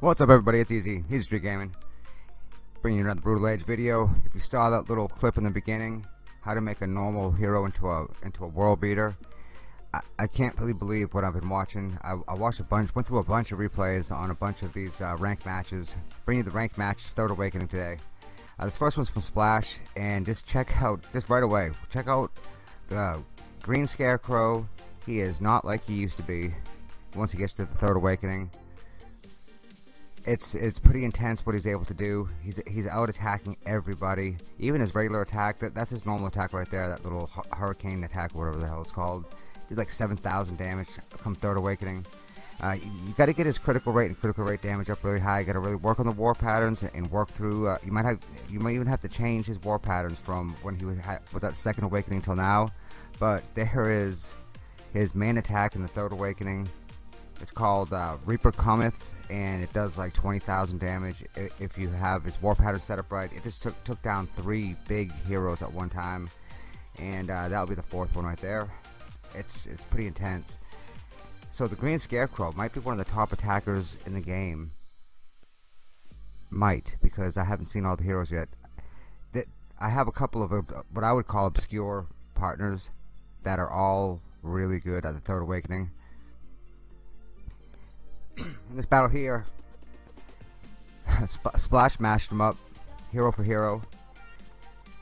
What's up everybody, it's Easy, Easy Street Gaming. Bringing you another Brutal Age video. If you saw that little clip in the beginning, how to make a normal hero into a into a world beater. I, I can't really believe what I've been watching. I, I, watched a bunch, went through a bunch of replays on a bunch of these uh, rank matches. Bringing you the rank match, Third Awakening today. Uh, this first one's from Splash, and just check out, just right away, check out the Green Scarecrow. He is not like he used to be once he gets to the Third Awakening it's it's pretty intense what he's able to do. He's he's out attacking everybody, even his regular attack. That that's his normal attack right there. That little hurricane attack, whatever the hell it's called. Did like 7,000 damage from Third Awakening. Uh, you, you got to get his critical rate and critical rate damage up really high. You got to really work on the war patterns and work through. Uh, you might have you might even have to change his war patterns from when he was was at Second Awakening till now. But there is his main attack in the Third Awakening. It's called uh, Reaper Cometh and it does like 20,000 damage if you have his war pattern set up right. It just took took down three big heroes at one time, and uh, that'll be the fourth one right there. It's it's pretty intense. So the Green Scarecrow might be one of the top attackers in the game. Might because I haven't seen all the heroes yet. That I have a couple of uh, what I would call obscure partners that are all really good at the Third Awakening in this battle here, Sp Splash mashed him up, hero for hero.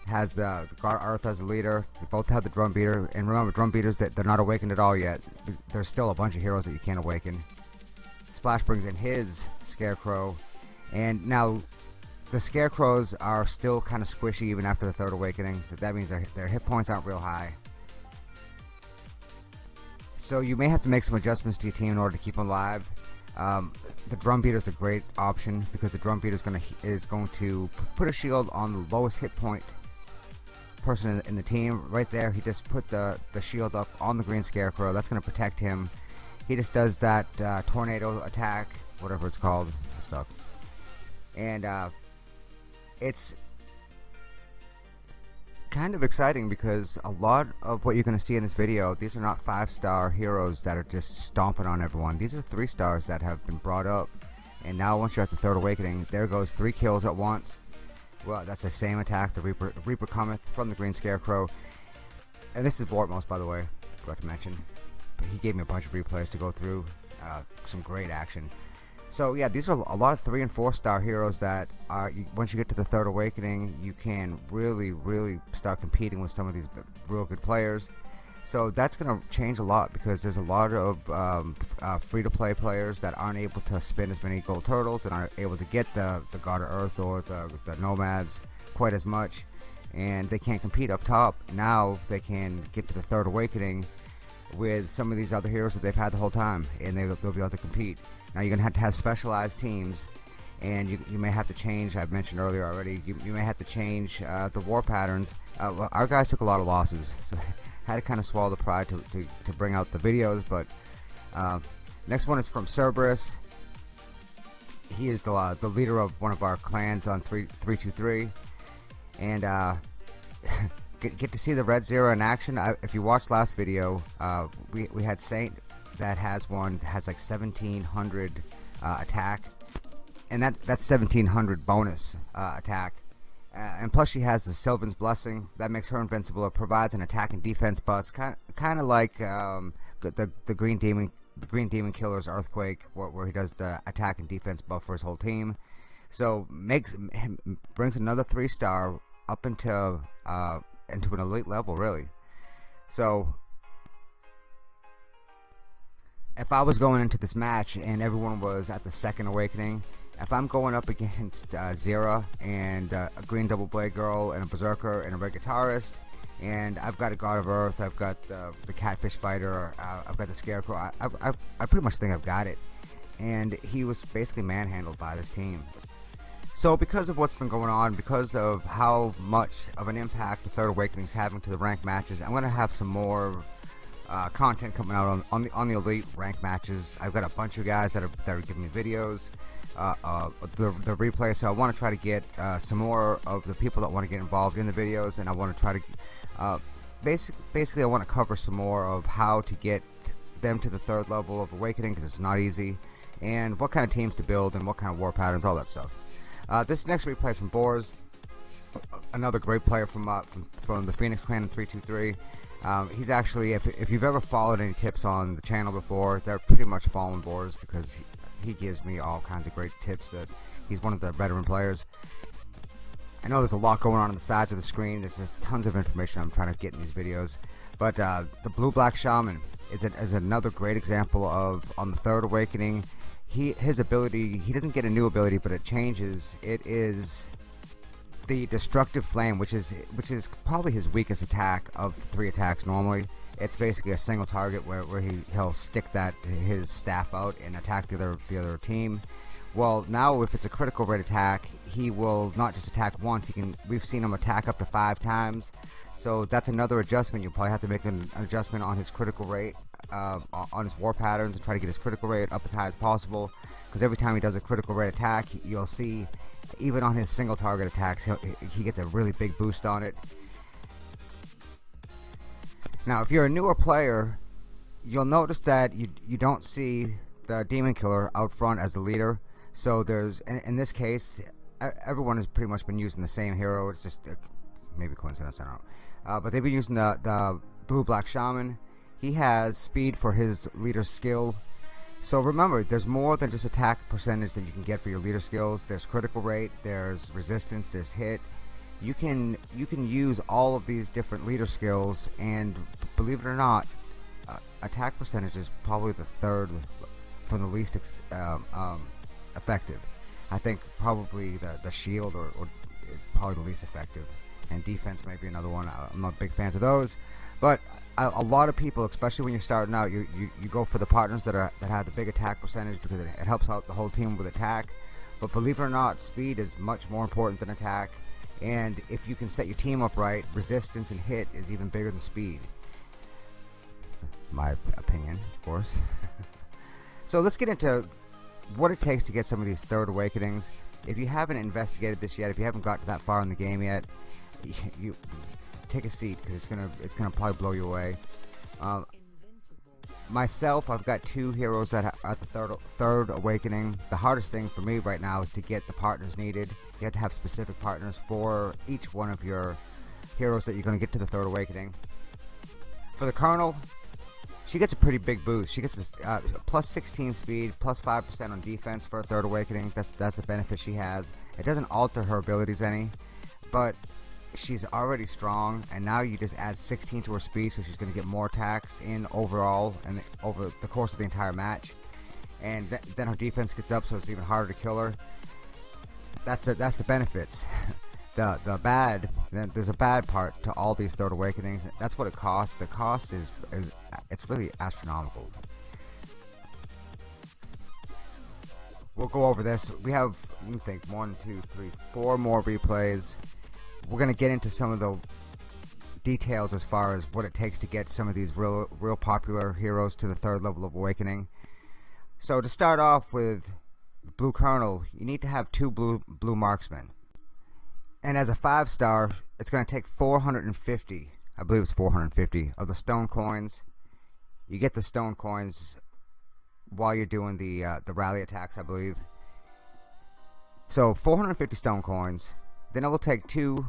Has uh, God Earth as a leader. They both have the drum beater, and remember, drum beaters that they're not awakened at all yet. There's still a bunch of heroes that you can't awaken. Splash brings in his Scarecrow, and now the Scarecrows are still kind of squishy even after the third awakening. That means their, their hit points aren't real high. So you may have to make some adjustments to your team in order to keep them alive. Um, the drum beater is a great option because the drum beater is going to is going to put a shield on the lowest hit point person in, in, the team. Right there he just put the the shield up on the green scarecrow. That's going to protect him. He just does that uh, tornado attack whatever it's called. Suck. And uh, it's kind of exciting because a lot of what you're going to see in this video, these are not five star heroes that are just stomping on everyone. These are three stars that have been brought up. And now once you're at the third awakening, there goes three kills at once. Well, that's the same attack, the Reaper, Reaper cometh from the Green Scarecrow. And this is Vortmos, by the way, forgot to mention. But he gave me a bunch of replays to go through. Uh, some great action. So yeah, these are a lot of three and four star heroes that are once you get to the third awakening, you can really, really start competing with some of these real good players. So that's going to change a lot because there's a lot of um, uh, free-to-play players that aren't able to spin as many gold turtles and aren't able to get the the God of Earth or the, the nomads quite as much, and they can't compete up top. Now they can get to the third awakening with some of these other heroes that they've had the whole time, and they, they'll be able to compete. Now you're to have to have specialized teams and you, you may have to change, I've mentioned earlier already, you, you may have to change uh, the war patterns. Uh, well, our guys took a lot of losses, so had to kind of swallow the pride to, to, to bring out the videos, but uh, next one is from Cerberus. He is the, uh, the leader of one of our clans on 3, 323, and uh, get, get to see the Red Zero in action. I, if you watched last video, uh, we, we had Saint that has one that has like 1700 uh, attack. And that that's 1700 bonus uh, attack. Uh, and plus she has the Sylvan's Blessing that makes her invincible. It provides an attack and defense buff kind of, kind of like um, the, the Green Demon the Green Demon Killer's Earthquake where, where he does the attack and defense buff for his whole team. So makes brings another three star up into uh, into an elite level really. So if I was going into this match and everyone was at the second awakening, if I'm going up against uh, Zera and uh, a Green Double Blade Girl and a Berserker and a Red Guitarist, and I've got a God of Earth, I've got the, the Catfish Fighter, uh, I've got the Scarecrow, I, I, I pretty much think I've got it. And he was basically manhandled by this team. So because of what's been going on, because of how much of an impact the Third Awakening is having to the ranked matches, I'm going to have some more uh, content coming out on, on the on the elite rank matches. I've got a bunch of guys that are that are giving me videos, uh, uh, the the replay. So I want to try to get uh, some more of the people that want to get involved in the videos, and I want to try to uh, basic basically I want to cover some more of how to get them to the third level of awakening because it's not easy, and what kind of teams to build and what kind of war patterns, all that stuff. Uh, this next replay is from Boars, another great player from, from, from the Phoenix Clan 323. Um, he's actually, if, if you've ever followed any tips on the channel before, they're pretty much following Boars because he, he gives me all kinds of great tips that he's one of the veteran players. I know there's a lot going on on the sides of the screen. There's just tons of information I'm trying to get in these videos. But uh, the Blue Black Shaman is, is another great example of, on the Third Awakening, he his ability, he doesn't get a new ability, but it changes. It is the Destructive Flame, which is which is probably his weakest attack of three attacks normally. It's basically a single target where, where he, he'll stick that his staff out and attack the other the other team. Well, now if it's a critical rate attack, he will not just attack once. He can. We've seen him attack up to five times. So that's another adjustment. You'll probably have to make an, adjustment on his critical rate, uh, on his war patterns, and try to get his critical rate up as high as possible. Because every time he does a critical rate attack, you'll see, even on his single target attacks, he gets a really big boost on it. Now, if you're a newer player, you'll notice that you you don't see the demon killer out front as the leader. So there's, in, in this case, everyone has pretty much been using the same hero. It's just uh, maybe coincidence, I don't know. Uh, but they've been using the, the blue black shaman. He has speed for his leader skill. So remember, there's more than just attack percentage that you can get for your leader skills. There's critical rate, there's resistance, there's hit. You can you can use all of these different leader skills, and believe it or not, uh, attack percentage is probably the third from the least um, um, effective. I think probably the the shield or, or probably the least effective, and defense might be another one. I'm not big fans of those, but a, a, lot of people, especially when you're starting out, you, you you go for the partners that are that have the big attack percentage because it, it helps out the whole team with attack. But believe it or not, speed is much more important than attack. And if you can set your team up right, resistance and hit is even bigger than speed. My opinion, of course. so let's get into what it takes to get some of these third awakenings. If you haven't investigated this yet, if you haven't got to that far in the game yet, you take a seat because it's gonna it's gonna probably blow you away. Um, myself, I've got two heroes that the third third awakening. The hardest thing for me right now is to get the partners needed. You have to have specific partners for each one of your heroes that you're going to get to the third awakening. For the Colonel, she gets a pretty big boost. She gets a uh, plus 16 speed, plus 5% on defense for a third awakening. That's that's the benefit she has. It doesn't alter her abilities any, but she's already strong, and now you just add 16 to her speed, so she's going to get more attacks in overall and over the course of the entire match. And th then her defense gets up, so it's even harder to kill her. That's the that's the benefits. the the bad there's a bad part to all these third awakenings that's what it costs the cost is, is it's really astronomical we'll go over this we have let me think one two three four more replays we're gonna get into some of the details as far as what it takes to get some of these real real popular heroes to the third level of awakening. So to start off with blue colonel you need to have two blue blue marksmen. And as a five star it's going to take 450 I believe it's 450 of the stone coins. You get the stone coins while you're doing the uh, the rally attacks I believe. So 450 stone coins then it will take two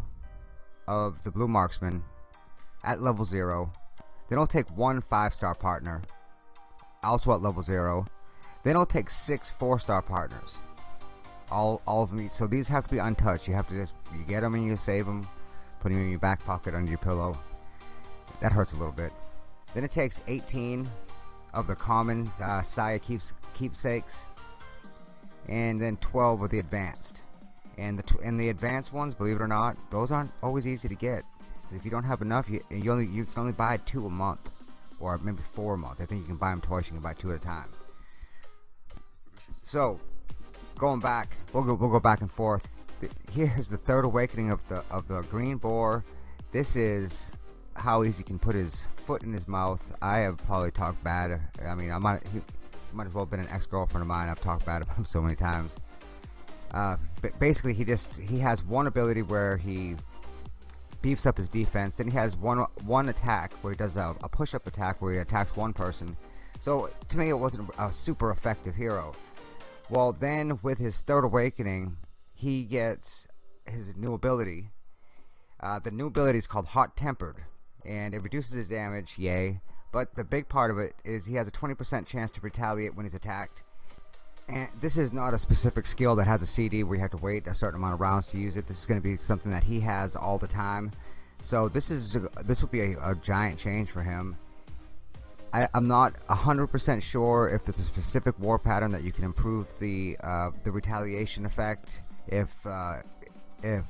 of the blue marksmen at level 0 then I'll take one five star partner also at level 0 then I'll take six four star partners. All all of them so these have to be untouched. You have to just you get them and you save them put them in your back pocket under your pillow. That hurts a little bit. Then it takes 18 of the common uh, Saya keeps keepsakes and then 12 of the advanced and the and the advanced ones believe it or not those aren't always easy to get. If you don't have enough you, you only you can only buy two a month or maybe four a month. I think you can buy them twice you can buy two at a time. So going back we'll go we'll go back and forth. Here's the third awakening of the of the green boar. This is how easy he can put his foot in his mouth. I have probably talked bad I mean I might he might as well have been an ex-girlfriend of mine. I've talked bad about him so many times. Uh, basically he just he has one ability where he beefs up his defense then he has one one attack where he does a, a push-up attack where he attacks one person. So to me it wasn't a super effective hero. Well then with his third awakening he gets his new ability. Uh, the new ability is called hot tempered and it reduces his damage yay. But the big part of it is he has a 20% chance to retaliate when he's attacked and this is not a specific skill that has a CD where you have to wait a certain amount of rounds to use it. This is going to be something that he has all the time. So this is this will be a, a giant change for him. I, am not a 100% sure if there's a specific war pattern that you can improve the uh, the retaliation effect if uh, if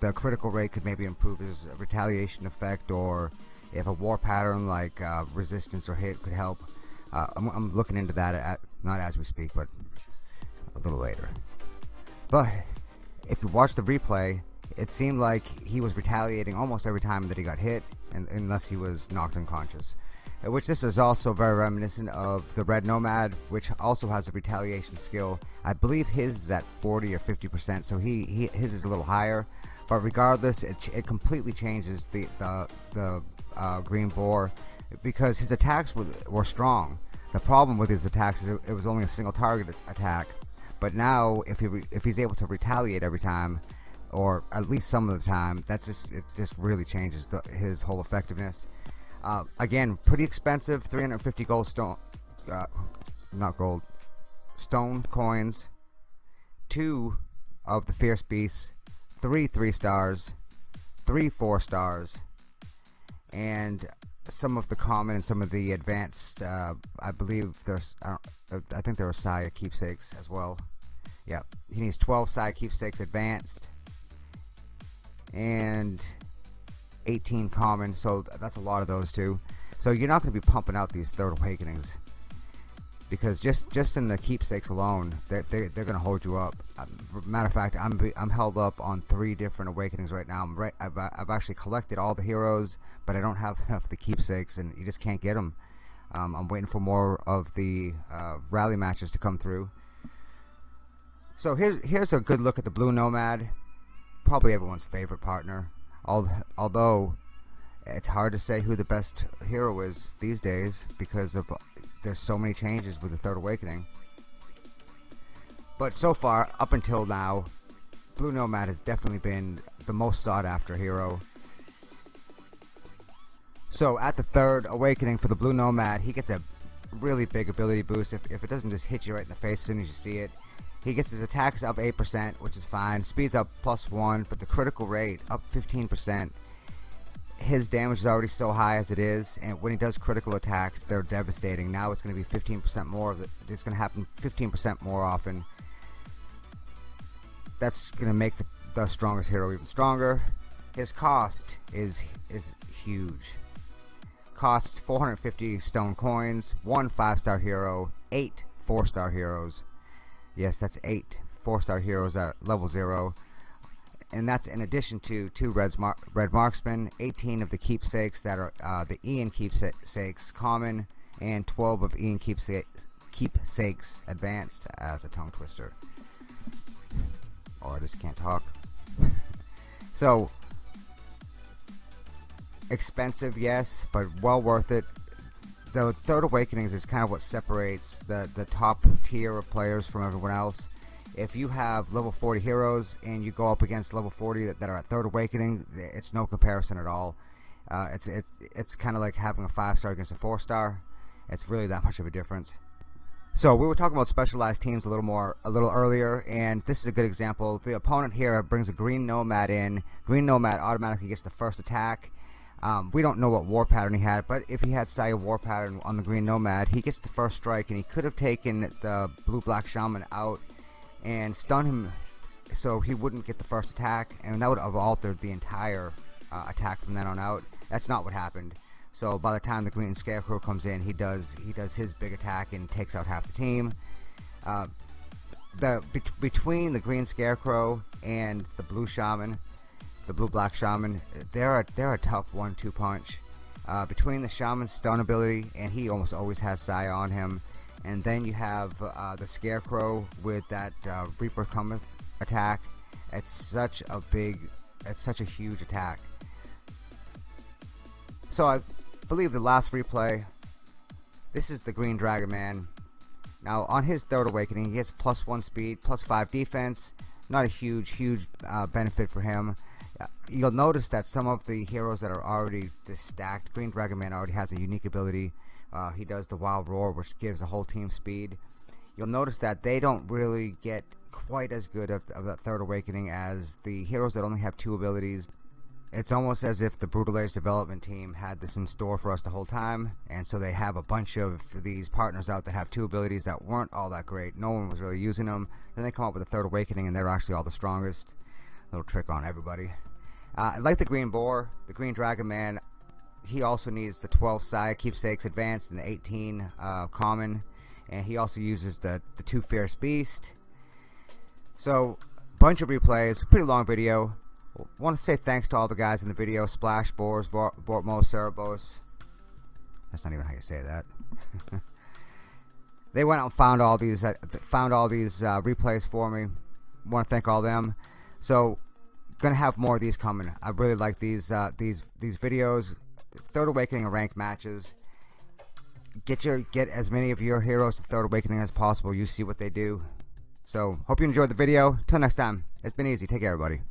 the critical rate could maybe improve his retaliation effect or if a war pattern like uh, resistance or hit could help. Uh, I'm, I'm, looking into that at, not as we speak but a little later but if you watch the replay it seemed like he was retaliating almost every time that he got hit and, unless he was knocked unconscious which this is also very reminiscent of the Red Nomad, which also has a retaliation skill. I believe his is at 40 or 50 percent, so he, he his is a little higher. But regardless, it, it completely changes the the, the uh, Green Boar because his attacks were, were strong. The problem with his attacks is it, was only a single target attack. But now, if he if he's able to retaliate every time, or at least some of the time, that just it just really changes the, his whole effectiveness. Uh, again, pretty expensive, 350 gold stone, uh, not gold, stone coins, two of the Fierce Beasts, three three stars, three four stars, and some of the common and some of the advanced. Uh, I believe there's, I, I think there are Saya keepsakes as well. Yeah, he needs 12 Saya keepsakes advanced, and 18 common so that's a lot of those too so you're not going to be pumping out these third awakenings because just just in the keepsakes alone they're, they're, they're going to hold you up. Um, matter of fact I'm, I'm held up on three different awakenings right now. I'm right I've, I've actually collected all the heroes but I don't have enough the keepsakes and you just can't get them um, I'm waiting for more of the uh, rally matches to come through. So here's here's a good look at the blue nomad. Probably everyone's favorite partner. Although it's hard to say who the best hero is these days because of there's so many changes with the third awakening but so far up until now blue nomad has definitely been the most sought after hero so at the third awakening for the blue nomad he gets a really big ability boost if, if it doesn't just hit you right in the face as soon as you see it he gets his attacks up 8%, which is fine. Speed's up plus 1, but the critical rate up 15%. His damage is already so high as it is, and when he does critical attacks, they're devastating. Now it's going to be 15% more of it. It's going to happen 15% more often. That's going to make the, the strongest hero even stronger. His cost is is huge. Cost 450 stone coins, one five-star hero, eight four-star heroes, Yes, that's eight four-star heroes at level zero. And that's in addition to two red, mar red marksmen, 18 of the keepsakes that are uh, the Ian keepsakes common, and 12 of Ian keepsakes, keepsakes advanced as a tongue twister. Oh, I just can't talk. so, expensive, yes, but well worth it the Third Awakenings is kind of what separates the, the top tier of players from everyone else. If you have level 40 heroes and you go up against level 40 that, that are at Third Awakening, it's no comparison at all. Uh, it's it, it's kind of like having a 5 star against a 4 star. It's really that much of a difference. So we were talking about specialized teams a little more a little earlier and this is a good example. The opponent here brings a green nomad in. Green nomad automatically gets the first attack um, we don't know what war pattern he had, but if he had Saya war pattern on the Green Nomad, he gets the first strike, and he could have taken the Blue Black Shaman out and stun him so he wouldn't get the first attack, and that would have altered the entire uh, attack from then on out. That's not what happened. So by the time the Green Scarecrow comes in, he does he does his big attack and takes out half the team. Uh, the be between the Green Scarecrow and the Blue Shaman, the blue black shaman they're a, they're a tough one-two punch uh, between the shaman's stun ability and he almost always has Saya on him and then you have uh, the scarecrow with that uh, Reaper cometh attack it's such a big it's such a huge attack so I believe the last replay this is the green dragon man Now on his Third Awakening, he has plus one speed, plus five defense. Not a huge, huge uh, benefit for him. You'll notice that some of the heroes that are already stacked, Green Dragon Man already has a unique ability. Uh, he does the Wild Roar, which gives the whole team speed. You'll notice that they don't really get quite as good of, of that Third Awakening as the heroes that only have two abilities it's almost as if the Brutal development team had this in store for us the whole time, and so they have a bunch of these partners out that have two abilities that weren't all that great. No one was really using them. Then they come up with a Third Awakening, and they're actually all the strongest. Little trick on everybody. Uh, like the Green Boar, the Green Dragon Man, he also needs the 12 Saya Keepsakes Advanced and the 18 uh, Common, and he also uses the, the 2 Fierce Beast. So, bunch of replays, pretty long video want to say thanks to all the guys in the video Splash Boars, Bortmo, Cerebos. That's not even how you say that. they went out and found all these uh, found all these uh, replays for me. Want to thank all them. So, gonna have more of these coming. I really like these uh, these these videos. Third Awakening rank matches. Get your get as many of your heroes to Third Awakening as possible. You see what they do. So, hope you enjoyed the video. Till next time, it's been easy. Take care, everybody.